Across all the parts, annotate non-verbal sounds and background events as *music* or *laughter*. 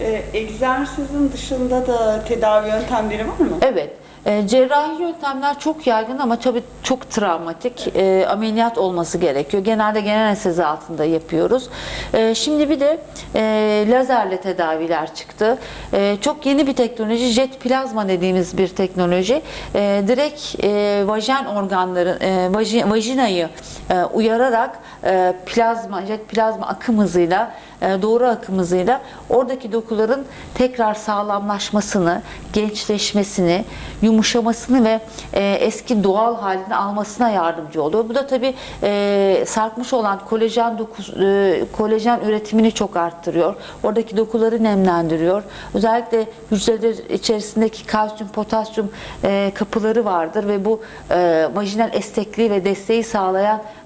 Ee, egzersizin dışında da tedavi yöntemleri var mı? Evet. E, cerrahi yöntemler çok yaygın ama tabii çok travmatik. E, ameliyat olması gerekiyor. Genelde genel anestezi altında yapıyoruz. E, şimdi bir de e, lazerle tedaviler çıktı. E, çok yeni bir teknoloji. Jet plazma dediğimiz bir teknoloji. E, direkt e, vajen organları, e, vaji- vajinayı e, uyararak e, plazma, jet plazma akım hızıyla doğru akım hızıyla oradaki dokuların tekrar sağlamlaşmasını, gençleşmesini, yumuşamasını ve e, eski doğal halini almasına yardımcı oluyor. Bu da tabii e, sarkmış olan kolajen doku, e, kolajen üretimini çok arttırıyor. Oradaki dokuları nemlendiriyor. Özellikle hücreler içerisindeki kalsiyum, potasyum e, kapıları vardır ve bu e, vajinal estekliği ve desteği sağlayan e,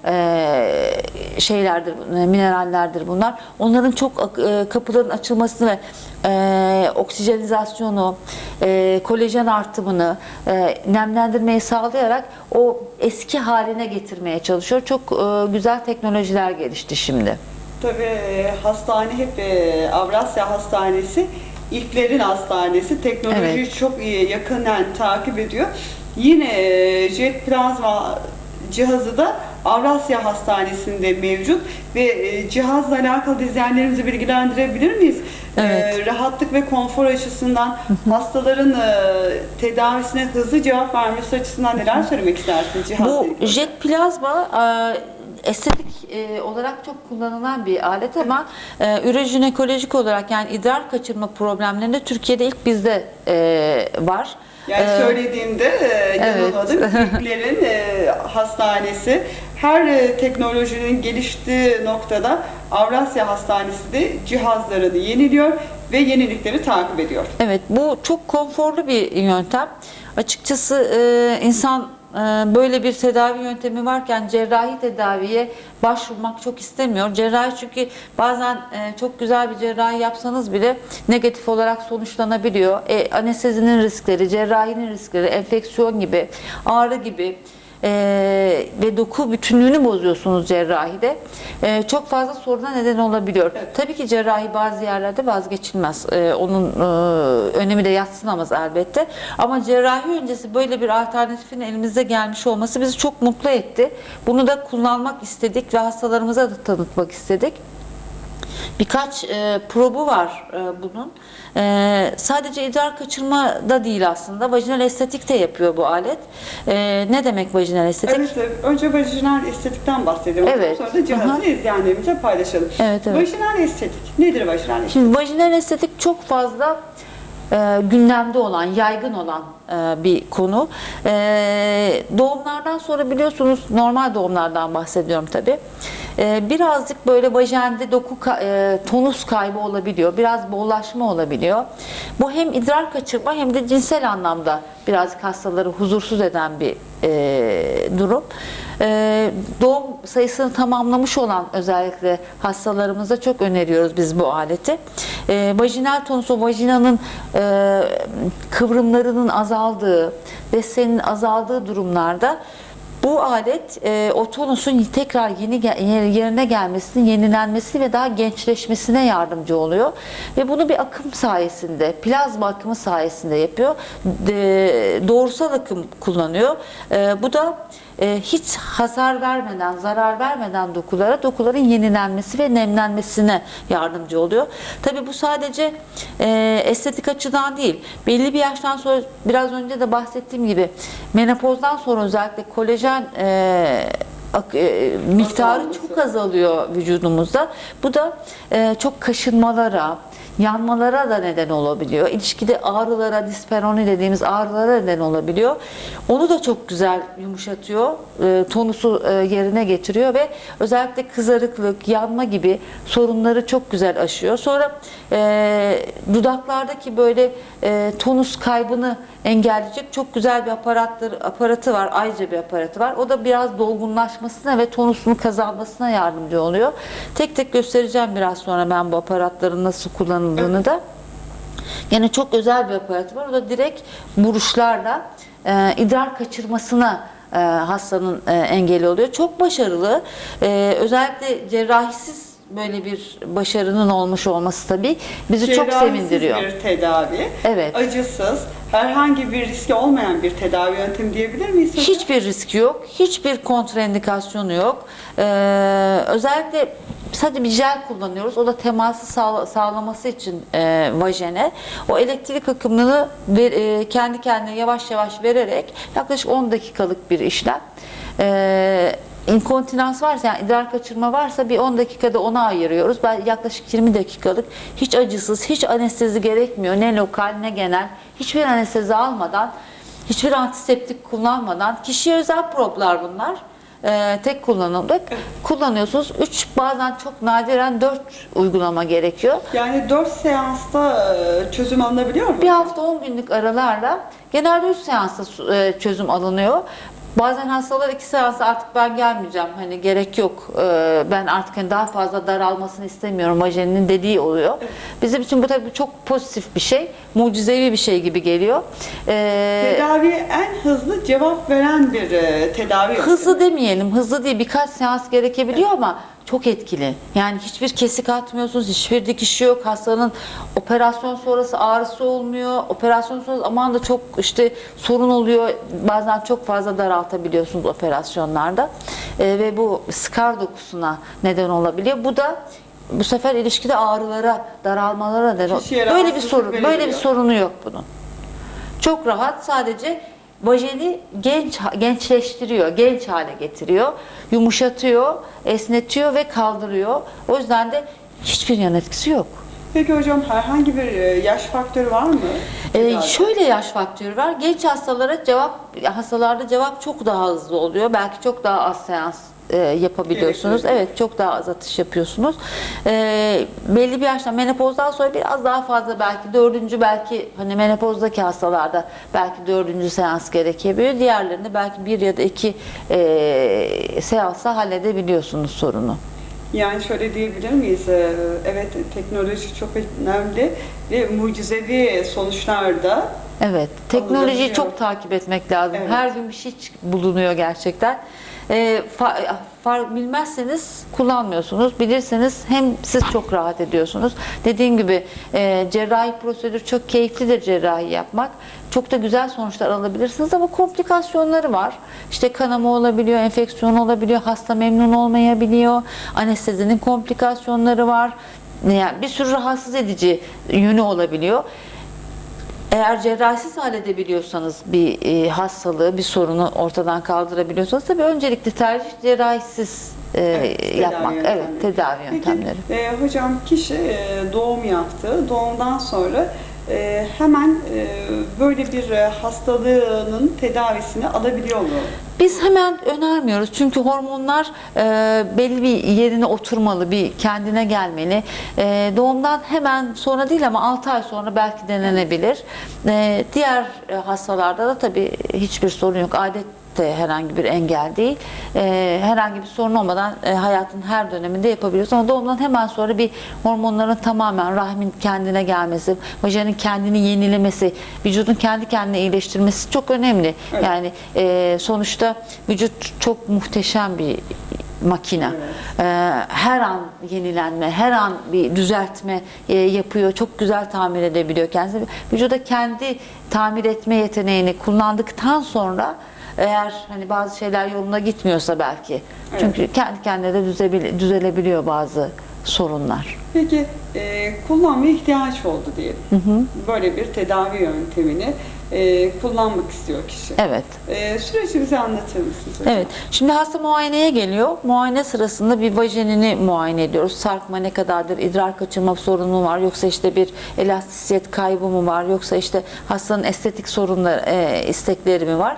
şeylerdir, e, minerallerdir bunlar. Onların çok e, kapıların açılmasını ve e, oksijenizasyonu, e, kolajen artımını, e, nemlendirmeyi sağlayarak o eski haline getirmeye çalışıyor. Çok e, güzel teknolojiler gelişti şimdi. Tabii e, hastane hep e, Avrasya Hastanesi ilklerin hastanesi. Teknolojiyi Evet. çok iyi yakından takip ediyor. Yine e, jet plazma cihazı da Avrasya Hastanesi'nde mevcut ve e, cihazla alakalı izleyenlerimizi bilgilendirebilir miyiz? Evet. E, rahatlık ve konfor açısından hastaların e, tedavisine hızlı cevap vermesi açısından neler söylemek istersiniz cihazla Bu ilgili? jet plazma e, estetik e, olarak çok kullanılan bir alet ama e, ürojinekolojik olarak yani idrar kaçırma problemlerinde Türkiye'de ilk bizde e, var. Yani E, söylediğimde e, yanılmadım. *laughs* İlklerin e, hastanesi her e, teknolojinin geliştiği noktada Avrasya Hastanesi de cihazlarını yeniliyor ve yenilikleri takip ediyor. Evet bu çok konforlu bir yöntem. Açıkçası insan böyle bir tedavi yöntemi varken cerrahi tedaviye başvurmak çok istemiyor. Cerrahi çünkü bazen e, çok güzel bir cerrahi yapsanız bile negatif olarak sonuçlanabiliyor. E, anestezinin riskleri, cerrahinin riskleri, enfeksiyon gibi, ağrı gibi e, ve doku bütünlüğünü bozuyorsunuz cerrahide. E, çok fazla soruna neden olabiliyor. Tabii ki cerrahi bazı yerlerde vazgeçilmez. E, onun e, önemi de yatsınamaz elbette. Ama cerrahi öncesi böyle bir alternatifin elimizde gelmiş olması bizi çok mutlu etti. Bunu da kullanmak istedik ve hastalarımıza da tanıtmak istedik. Birkaç e, probu var e, bunun. E, sadece idrar kaçırma da değil aslında. Vajinal estetik de yapıyor bu alet. E, ne demek vajinal estetik? Evet, e, önce vajinal estetikten bahsedelim. Evet. Sonra da cihazı Aha. izleyenlerimize paylaşalım. Evet, evet. Vajinal estetik. Nedir vajinal estetik? Şimdi vajinal estetik çok fazla e, gündemde olan, yaygın olan e, bir konu. E, doğumlardan sonra biliyorsunuz normal doğumlardan bahsediyorum tabi. E, birazcık böyle vajende doku e, tonus kaybı olabiliyor. Biraz bollaşma olabiliyor. Bu hem idrar kaçırma hem de cinsel anlamda birazcık hastaları huzursuz eden bir e, durum. E, doğum sayısını tamamlamış olan özellikle hastalarımıza çok öneriyoruz biz bu aleti. E, vajinal tonus o vajinanın e, kıvrımlarının azaldığı, desteğinin azaldığı durumlarda bu alet e, o tonusun tekrar yeni yerine gelmesini, yenilenmesi ve daha gençleşmesine yardımcı oluyor. Ve bunu bir akım sayesinde, plazma akımı sayesinde yapıyor. De, doğrusal akım kullanıyor. E, bu da e, hiç hasar vermeden, zarar vermeden dokulara, dokuların yenilenmesi ve nemlenmesine yardımcı oluyor. Tabii bu sadece e, estetik açıdan değil. Belli bir yaştan sonra biraz önce de bahsettiğim gibi menopozdan sonra özellikle kolajen e, ak- e, miktarı çok azalıyor vücudumuzda. Bu da e, çok kaşınmalara, yanmalara da neden olabiliyor. İlişkide ağrılara, disperoni dediğimiz ağrılara neden olabiliyor. Onu da çok güzel yumuşatıyor. E, tonusu e, yerine getiriyor ve özellikle kızarıklık, yanma gibi sorunları çok güzel aşıyor. Sonra e, dudaklardaki böyle e, tonus kaybını engelleyecek çok güzel bir aparatları, aparatı var. Ayrıca bir aparatı var. O da biraz dolgunlaşmasına ve tonusunu kazanmasına yardımcı oluyor. Tek tek göstereceğim biraz sonra ben bu aparatların nasıl kullanıldığını da. Yine çok özel bir aparatı var. O da direkt vuruşlarla e, idrar kaçırmasına e, hastanın e, engeli oluyor. Çok başarılı. E, özellikle cerrahisiz böyle bir başarının olmuş olması tabii bizi çok sevindiriyor. bir tedavi. Evet. Acısız, herhangi bir riski olmayan bir tedavi yöntemi diyebilir miyiz? Hiçbir riski yok, hiçbir kontraindikasyonu yok. Ee, özellikle sadece bir jel kullanıyoruz. O da teması sağla- sağlaması için e, vajene. O elektrik akımını ver- e, kendi kendine yavaş yavaş vererek yaklaşık 10 dakikalık bir işlem. Ee, inkontinans varsa yani idrar kaçırma varsa bir 10 dakikada ona ayırıyoruz. Ben yaklaşık 20 dakikalık hiç acısız, hiç anestezi gerekmiyor. Ne lokal ne genel. Hiçbir anestezi almadan Hiçbir antiseptik kullanmadan kişiye özel proplar bunlar. Ee, tek kullanımlık. Kullanıyorsunuz. 3 bazen çok nadiren 4 uygulama gerekiyor. Yani 4 seansta e, çözüm alınabiliyor mu? Bir hafta 10 günlük aralarla genelde 3 seansta e, çözüm alınıyor. Bazen hastalar 2 seansa artık ben gelmeyeceğim hani gerek yok e, ben artık hani daha fazla daralmasını istemiyorum vajeninin dediği oluyor. Bizim için bu tabii çok pozitif bir şey mucizevi bir şey gibi geliyor. Ee, Tedaviye en hızlı cevap veren bir e, tedavi. Hızlı demeyelim, hızlı değil birkaç seans gerekebiliyor ama çok etkili. Yani hiçbir kesik atmıyorsunuz, hiçbir dikiş yok. Hastanın operasyon sonrası ağrısı olmuyor. Operasyon sonrası aman da çok işte sorun oluyor. Bazen çok fazla daraltabiliyorsunuz operasyonlarda. Ee, ve bu skar dokusuna neden olabiliyor. Bu da bu sefer ilişkide ağrılara, daralmalara neden Böyle bir sorun, böyle bir sorunu yok bunun. Çok rahat sadece vajeni genç gençleştiriyor, genç hale getiriyor, yumuşatıyor, esnetiyor ve kaldırıyor. O yüzden de hiçbir yan etkisi yok. Peki hocam herhangi bir e, yaş faktörü var mı? Ee, şöyle yaş faktörü var. Genç hastalara cevap hastalarda cevap çok daha hızlı oluyor. Belki çok daha az seans e, yapabiliyorsunuz. Evet, çok daha az atış yapıyorsunuz. Ee, belli bir yaştan menopozdan sonra biraz daha fazla belki dördüncü belki hani menopozdaki hastalarda belki dördüncü seans gerekebiliyor. Diğerlerinde belki bir ya da iki e, seansa halledebiliyorsunuz sorunu. Yani şöyle diyebilir miyiz? Ee, Evet teknoloji çok önemli ve mucizevi sonuçlarda Evet, teknolojiyi çok takip etmek lazım. Evet. Her gün bir şey bulunuyor gerçekten. Ee, fa- far- bilmezseniz kullanmıyorsunuz. Bilirseniz hem siz çok rahat ediyorsunuz. Dediğim gibi e, cerrahi prosedür çok keyiflidir cerrahi yapmak. Çok da güzel sonuçlar alabilirsiniz ama komplikasyonları var. İşte kanama olabiliyor, enfeksiyon olabiliyor, hasta memnun olmayabiliyor, anestezinin komplikasyonları var. Yani bir sürü rahatsız edici yönü olabiliyor. Eğer cerrahisiz halledebiliyorsanız bir e, hastalığı, bir sorunu ortadan kaldırabiliyorsanız tabii öncelikli tercih cerrahisiz e, Evet, tedavi yapmak. yöntemleri. Evet, tedavi yöntemleri. Peki e, hocam kişi e, doğum yaptı. Doğumdan sonra e, hemen e, böyle bir e, hastalığının tedavisini alabiliyor mu? Biz hemen önermiyoruz çünkü hormonlar e, belli bir yerine oturmalı, bir kendine gelmeli. E, doğumdan hemen sonra değil ama 6 ay sonra belki denenebilir. E, diğer e, hastalarda da tabii hiçbir sorun yok. Adet de herhangi bir engel değil. E, herhangi bir sorun olmadan e, hayatın her döneminde yapabiliyoruz. Ama doğumdan hemen sonra bir hormonların tamamen rahmin kendine gelmesi, vajenin kendini yenilemesi, vücudun kendi kendine iyileştirmesi çok önemli. Evet. Yani e, sonuçta vücut çok muhteşem bir makine. E, her an yenilenme, her an bir düzeltme e, yapıyor. Çok güzel tamir edebiliyor kendisini. Vücuda kendi tamir etme yeteneğini kullandıktan sonra eğer hani bazı şeyler yoluna gitmiyorsa belki. Çünkü kendi kendine de düzebil- düzelebiliyor bazı sorunlar. Peki e, kullanmaya ihtiyaç oldu diyelim. Böyle bir tedavi yöntemini e, kullanmak istiyor kişi. Evet. E, süreci bize anlatır mısınız hocam? Evet. Şimdi hasta muayeneye geliyor. Muayene sırasında bir vajenini muayene ediyoruz. Sarkma ne kadardır? idrar kaçırma sorunu var? Yoksa işte bir elastisiyet kaybı mı var? Yoksa işte hastanın estetik sorunları, e, istekleri mi var?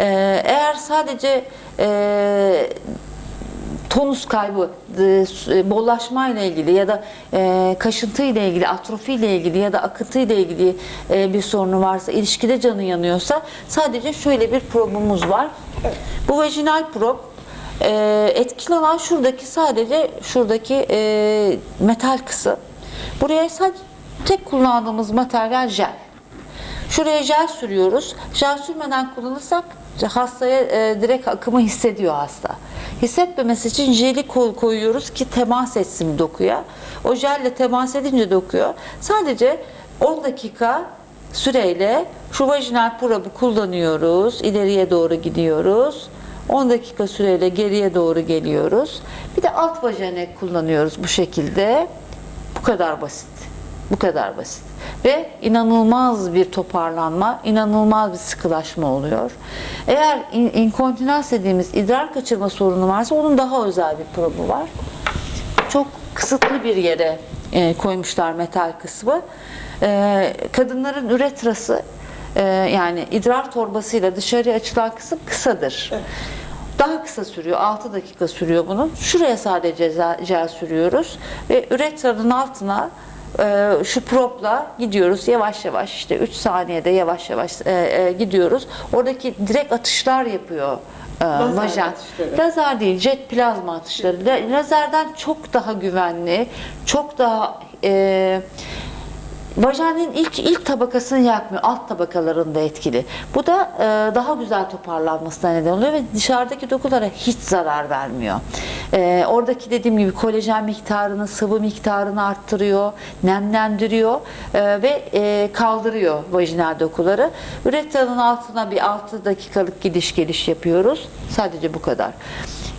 E, eğer sadece e, tonus kaybı, e, bollaşma ile ilgili ya da e, kaşıntı ile ilgili, atrofi ile ilgili ya da akıntı ile ilgili e, bir sorunu varsa, ilişkide canı yanıyorsa sadece şöyle bir probumuz var. Bu vajinal prob e, etkili olan şuradaki sadece şuradaki e, metal kısım. Buraya sadece tek kullandığımız materyal jel. Şuraya jel sürüyoruz. Jel sürmeden kullanırsak hastaya e, direkt akımı hissediyor hasta. Hissetmemesi için jeli ko- koyuyoruz ki temas etsin dokuya. O jelle temas edince dokuyor. Sadece 10 dakika süreyle şu vajinal probü kullanıyoruz. İleriye doğru gidiyoruz. 10 dakika süreyle geriye doğru geliyoruz. Bir de alt vajenek kullanıyoruz bu şekilde. Bu kadar basit. Bu kadar basit. Ve inanılmaz bir toparlanma, inanılmaz bir sıkılaşma oluyor. Eğer in- inkontinans dediğimiz idrar kaçırma sorunu varsa onun daha özel bir probu var. Çok kısıtlı bir yere e, koymuşlar metal kısmı. E, kadınların üretrası e, yani idrar torbasıyla dışarıya açılan kısım kısadır. Daha kısa sürüyor. 6 dakika sürüyor bunun. Şuraya sadece jel sürüyoruz ve üretranın altına şu propla gidiyoruz yavaş yavaş işte 3 saniyede yavaş yavaş e, e, gidiyoruz. Oradaki direkt atışlar yapıyor e, Lazer vajen. atışları. Lazer değil, jet plazma atışları. La- Lazerden çok daha güvenli, çok daha e, vajenin ilk ilk tabakasını yakmıyor, alt tabakalarında etkili. Bu da e, daha güzel toparlanmasına neden oluyor ve dışarıdaki dokulara hiç zarar vermiyor. E, oradaki dediğim gibi kolajen miktarını, sıvı miktarını arttırıyor, nemlendiriyor e, ve e, kaldırıyor vajinal dokuları. Üretranın altına bir 6 dakikalık gidiş geliş yapıyoruz. Sadece bu kadar.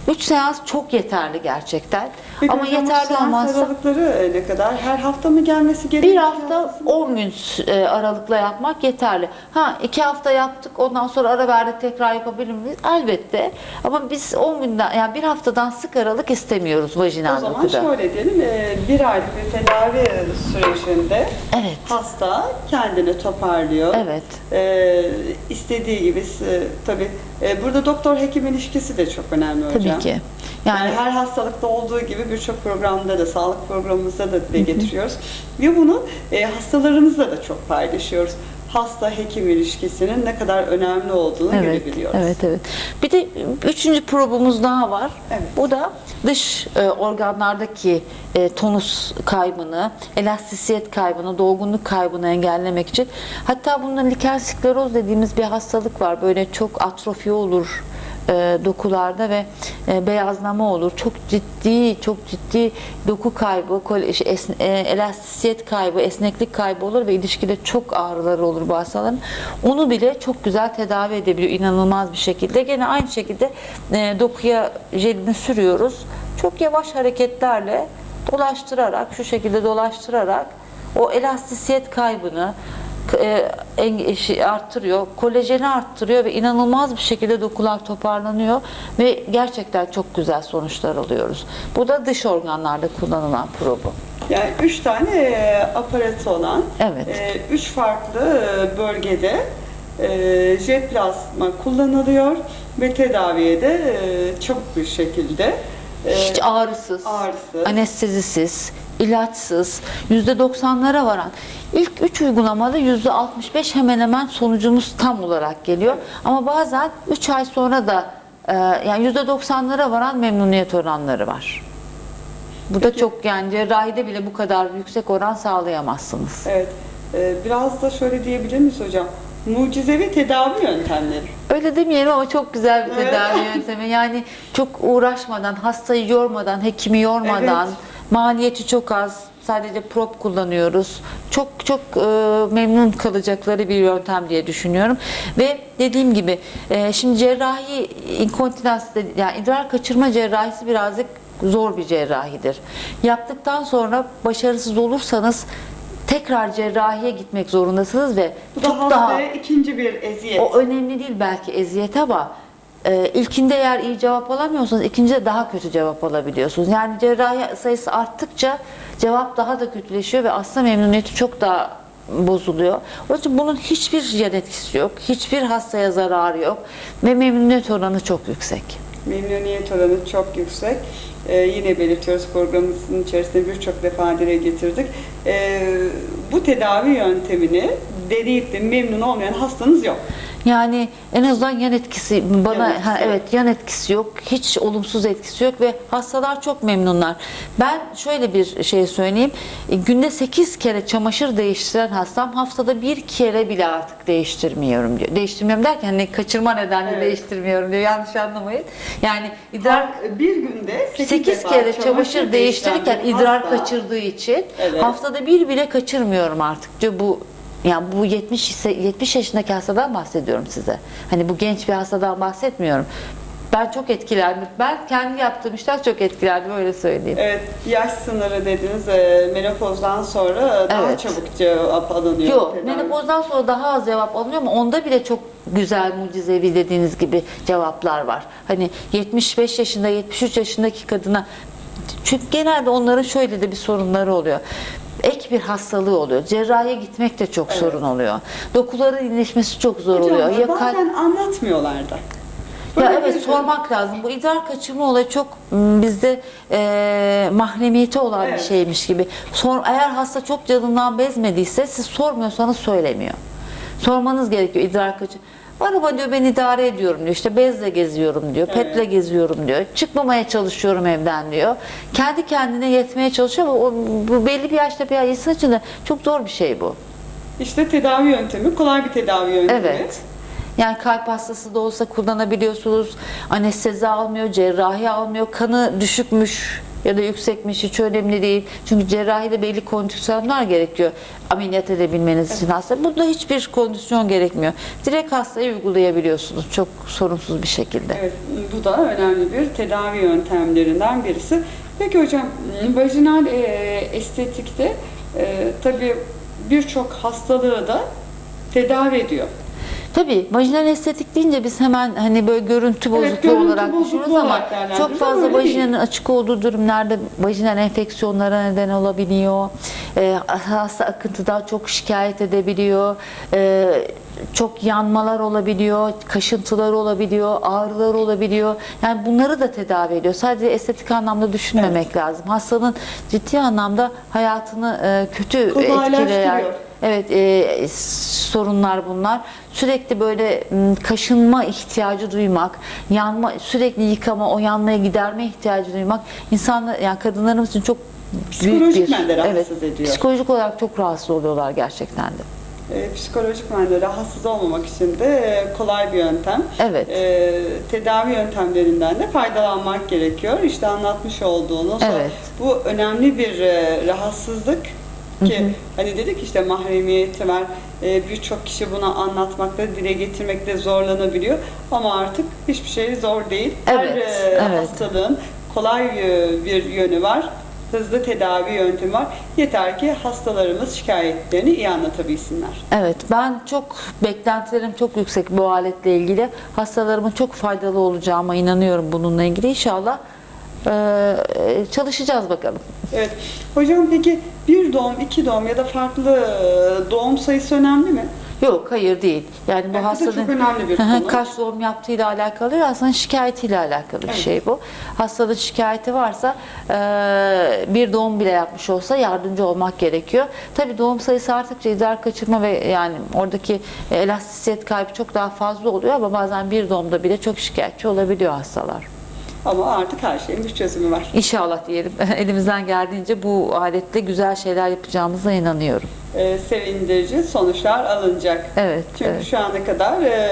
3 seans çok yeterli gerçekten. Peki Ama yeterli olmazsa aralıkları e, ne kadar? Her hafta mı gelmesi gerekiyor? bir hafta 10 gün e, aralıkla yapmak yeterli. Ha iki hafta yaptık ondan sonra ara verdik tekrar yapabilir miyiz? Elbette. Ama biz 10 günden yani bir haftadan sık aralık istemiyoruz vajinal O zaman dokuda. şöyle diyelim, e, bir aylık bir tedavi sürecinde Evet. hasta kendini toparlıyor. Evet. E, istediği gibi, tabii burada doktor hekim ilişkisi de çok önemli hocam. Tabii ki. Yani, Yani her hastalıkta olduğu gibi birçok programda da, sağlık programımızda da dile getiriyoruz. Ve bunu e, hastalarımızla da çok paylaşıyoruz. Hasta-hekim ilişkisinin ne kadar önemli olduğunu Evet, görebiliyoruz. evet, evet. Bir de üçüncü probumuz daha var. Evet. Bu da dış e, organlardaki e, tonus kaybını, elastisiyet kaybını, dolgunluk kaybını engellemek için. Hatta bunda liken skleroz dediğimiz bir hastalık var. Böyle çok atrofi olur e, dokularda ve e, beyazlama olur. Çok ciddi, çok ciddi doku kaybı, kol- şey, es- e, elastisiyet kaybı, esneklik kaybı olur ve ilişkide çok ağrıları olur bu hastaların. Onu bile çok güzel tedavi edebiliyor inanılmaz bir şekilde. Gene aynı şekilde e, dokuya jelini sürüyoruz. Çok yavaş hareketlerle dolaştırarak, şu şekilde dolaştırarak o elastisiyet kaybını, e, arttırıyor, kolajeni arttırıyor ve inanılmaz bir şekilde dokular toparlanıyor ve gerçekten çok güzel sonuçlar alıyoruz. Bu da dış organlarda kullanılan probu. Yani üç tane e, aparatı olan, Evet. e, üç farklı e, bölgede jet plasma kullanılıyor ve tedaviye de çabuk bir şekilde Hiç ağrısız, ağrısız. anestezisiz, ilaçsız, %90'lara varan. İlk 3 uygulamada %65 hemen hemen sonucumuz tam olarak geliyor. Ama bazen 3 ay sonra da e, yani %90'lara varan memnuniyet oranları var. Bu da çok yani cerrahide bile bu kadar yüksek oran sağlayamazsınız. Evet. E, biraz da şöyle diyebilir miyiz hocam? Mucizevi tedavi yöntemleri. Öyle demeyelim ama çok güzel bir Evet. tedavi yöntemi. Yani çok uğraşmadan, hastayı yormadan, hekimi yormadan, Evet. maliyeti çok az. Sadece prop kullanıyoruz. Çok çok e, memnun kalacakları bir yöntem diye düşünüyorum. Ve dediğim gibi e, şimdi cerrahi inkontinans yani idrar kaçırma cerrahisi birazcık zor bir cerrahidir. Yaptıktan sonra başarısız olursanız tekrar cerrahiye gitmek zorundasınız ve Bu da çok daha hastaya ikinci bir eziyet. o önemli değil belki eziyet ama e, ilkinde eğer iyi cevap alamıyorsanız ikincide daha kötü cevap alabiliyorsunuz. Yani cerrahi sayısı arttıkça cevap daha da kötüleşiyor ve hasta memnuniyeti çok daha bozuluyor. Onun için bunun hiçbir yan etkisi yok. Hiçbir hastaya zararı yok. Ve memnuniyet oranı çok yüksek. Memnuniyet oranı çok yüksek. Ee, yine belirtiyoruz programımızın içerisinde birçok defa dile getirdik. Ee, bu tedavi yöntemini deneyip de memnun olmayan hastanız yok. Yani en azından yan etkisi bana Yan etkisi ha, evet yan etkisi yok. Hiç olumsuz etkisi yok ve hastalar çok memnunlar. Ben şöyle bir şey söyleyeyim. E, Günde 8 kere çamaşır değiştiren hastam haftada bir kere bile artık değiştirmiyorum diyor. Değiştirmiyorum derken hani kaçırma nedenle Evet. değiştirmiyorum diyor. Yanlış anlamayın. Yani idrar Bir günde 8, 8 defa kere çamaşır değiştirirken değiştiren bir idrar hasta- kaçırdığı için Evet. haftada bir bile kaçırmıyorum artık diyor. Bu yani bu 70 ise 70 yaşındaki hastadan bahsediyorum size. Hani bu genç bir hastadan bahsetmiyorum. Ben çok etkilendim. Ben kendi yaptığım işten çok etkilendim öyle söyleyeyim. Evet, yaş sınırı dediniz e, menopozdan sonra daha Evet. çabuk cevap alınıyor. Yok, menopozdan sonra daha az cevap alınıyor ama onda bile çok güzel, mucizevi dediğiniz gibi cevaplar var. Hani 75 yaşında, 73 yaşındaki kadına çünkü genelde onların şöyle de bir sorunları oluyor. Ek bir hastalığı oluyor. Cerrahiye gitmek de çok sorun oluyor. Dokuların iyileşmesi çok zor Hocam, oluyor. Ya bazen anlatmıyorlar da. ya evet sormak lazım. Bu idrar kaçırma olayı çok m, bizde e, mahremiyeti olan Evet. bir şeymiş gibi. Sor, eğer hasta çok canından bezmediyse siz sormuyorsanız söylemiyor. Sormanız gerekiyor idrar kaçır. Araba diyor ben idare ediyorum diyor. İşte bezle geziyorum diyor. Petle Evet. geziyorum diyor. Çıkmamaya çalışıyorum evden diyor. Kendi kendine yetmeye çalışıyor ama o, bu belli bir yaşta bir insan için de çok zor bir şey bu. İşte tedavi yöntemi, kolay bir tedavi yöntemi. Evet. Yani kalp hastası da olsa kullanabiliyorsunuz. Anestezi almıyor, cerrahi almıyor. Kanı düşükmüş ya da yüksekmiş hiç önemli değil. Çünkü cerrahide belli kondisyonlar gerekiyor ameliyat edebilmeniz için hasta. Burada hiçbir kondisyon gerekmiyor. Direkt hastaya uygulayabiliyorsunuz çok sorunsuz bir şekilde. Evet, bu da önemli bir tedavi yöntemlerinden birisi. Peki hocam, vajinal e, estetikte e, tabii birçok hastalığı da tedavi ediyor. Tabii vajinal estetik deyince biz hemen hani böyle görüntü Evet, bozukluğu görüntü olarak bozukluğu düşünüyoruz ama olarak çok fazla vajinanın değil. açık olduğu durumlarda vajinal enfeksiyonlara neden olabiliyor. Ee, hasta akıntıdan çok şikayet edebiliyor. Ee, çok yanmalar olabiliyor, kaşıntılar olabiliyor, ağrılar olabiliyor. Yani bunları da tedavi ediyor. Sadece estetik anlamda düşünmemek lazım. Hastanın ciddi anlamda hayatını e, kötü etkileyen. Evet, e, sorunlar bunlar. Sürekli böyle kaşınma ihtiyacı duymak, yanma, sürekli yıkama, o yanmaya giderme ihtiyacı duymak insanlar yani kadınlarımız için çok büyük Psikolojik bir yönde rahatsız evet, ediyor. Psikolojik olarak çok rahatsız oluyorlar gerçekten de. E, psikolojik manada rahatsız olmamak için de e, kolay bir yöntem. Evet. E, tedavi yöntemlerinden de faydalanmak gerekiyor. İşte anlatmış olduğunuz Evet. bu önemli bir e, rahatsızlık ki hani dedik işte mahremiyeti var. E, Birçok kişi bunu anlatmakta, dile getirmekte zorlanabiliyor. Ama artık hiçbir şey zor değil. Her Evet, e, evet. hastalığın kolay e, bir yönü var. Hızlı tedavi yöntemi var. Yeter ki hastalarımız şikayetlerini iyi anlatabilsinler. Evet, ben çok beklentilerim çok yüksek bu aletle ilgili. Hastalarımın çok faydalı olacağıma inanıyorum bununla ilgili. İnşallah e, çalışacağız bakalım. Evet. Hocam peki bir doğum, iki doğum ya da farklı doğum sayısı önemli mi? Yok hayır değil. Yani bu hastanın kaç doğum yaptığıyla alakalı değil, hastanın şikayetiyle alakalı bir Evet. şey bu. Hastanın şikayeti varsa e, bir doğum bile yapmış olsa yardımcı olmak gerekiyor. Tabii doğum sayısı arttıkça idrar kaçırma ve yani oradaki elastisiyet kaybı çok daha fazla oluyor ama bazen bir doğumda bile çok şikayetçi olabiliyor hastalar. Ama artık her şeyin bir çözümü var. İnşallah diyelim *laughs* elimizden geldiğince bu aletle güzel şeyler yapacağımıza inanıyorum. E, sevindirici sonuçlar alınacak. Evet, Çünkü evet. şu ana kadar e,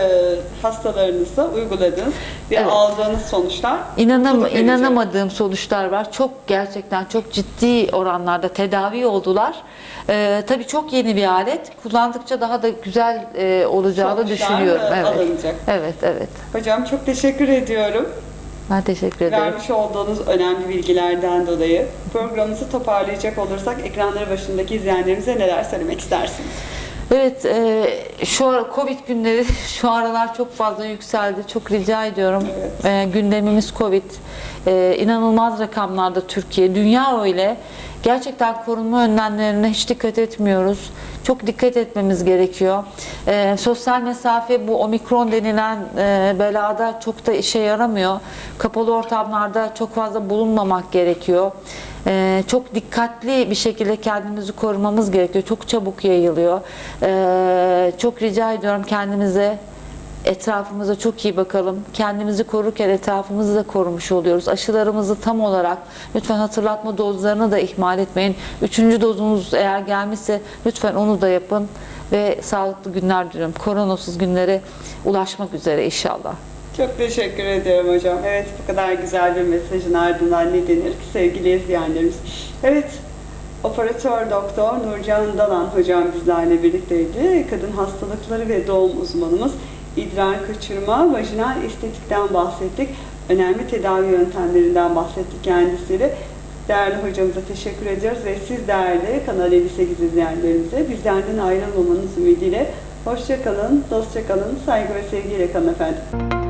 hastalarınızda uyguladığınız ve Evet. aldığınız sonuçlar İnanam inanamadığım sonuçlar var. Çok gerçekten çok ciddi oranlarda tedavi oldular. Ee, tabii çok yeni bir alet. Kullandıkça daha da güzel e, olacağını Sonuçlar, düşünüyorum. e, Evet. alınacak. Evet, evet. Hocam çok teşekkür ediyorum. Ben teşekkür ederim. Vermiş olduğunuz önemli bilgilerden dolayı programımızı toparlayacak olursak ekranları başındaki izleyenlerimize neler söylemek istersiniz? Evet, e, şu Covid günleri *laughs* şu aralar çok fazla yükseldi. Çok rica ediyorum. E, gündemimiz Covid. E, inanılmaz rakamlarda Türkiye, dünya öyle. Gerçekten korunma önlemlerine hiç dikkat etmiyoruz. Çok dikkat etmemiz gerekiyor. E, sosyal mesafe bu omikron denilen e, belada çok da işe yaramıyor. Kapalı ortamlarda çok fazla bulunmamak gerekiyor. Ee, çok dikkatli bir şekilde kendimizi korumamız gerekiyor. Çok çabuk yayılıyor. Ee, çok rica ediyorum kendimize Etrafımıza çok iyi bakalım. Kendimizi korurken etrafımızı da korumuş oluyoruz. Aşılarımızı tam olarak lütfen hatırlatma dozlarını da ihmal etmeyin. Üçüncü dozunuz eğer gelmişse lütfen onu da yapın ve sağlıklı günler diliyorum. Koronasız günlere ulaşmak üzere inşallah. Çok teşekkür ediyorum hocam. Evet bu kadar güzel bir mesajın ardından ne denir ki sevgili izleyenlerimiz. Evet operatör doktor Nurcan Dalan hocam bizlerle birlikteydi. Kadın hastalıkları ve doğum uzmanımız idrar kaçırma, vajinal estetikten bahsettik. Önemli tedavi yöntemlerinden bahsettik kendisiyle. Değerli hocamıza teşekkür ediyoruz ve siz değerli Kanal 58 izleyenlerimize bizlerden ayrılmamanız ümidiyle hoşça kalın, dostça kalın, saygı ve sevgiyle kalın efendim.